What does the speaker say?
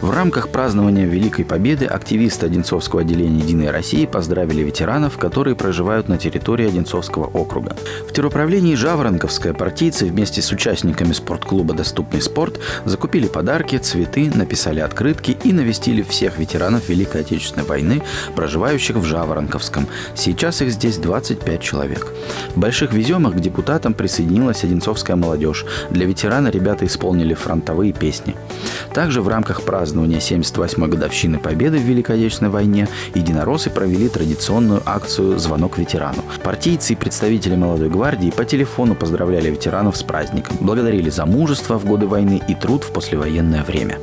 В рамках празднования Великой Победы активисты Одинцовского отделения «Единой России» поздравили ветеранов, которые проживают на территории Одинцовского округа. В теруправлении Жаворонковская партийцы вместе с участниками спортклуба «Доступный спорт» закупили подарки, цветы, написали открытки и навестили всех ветеранов Великой Отечественной войны, проживающих в Жаворонковском. Сейчас их здесь 25 человек. В Больших Веземах к депутатам присоединилась Одинцовская молодежь. Для ветерана ребята исполнили фронтовые песни. Также в рамках празднования 78-й годовщины Победы в Великой Отечественной войне единороссы провели традиционную акцию «Звонок ветерану». Партийцы и представители молодой гвардии по телефону поздравляли ветеранов с праздником, благодарили за мужество в годы войны и труд в послевоенное время.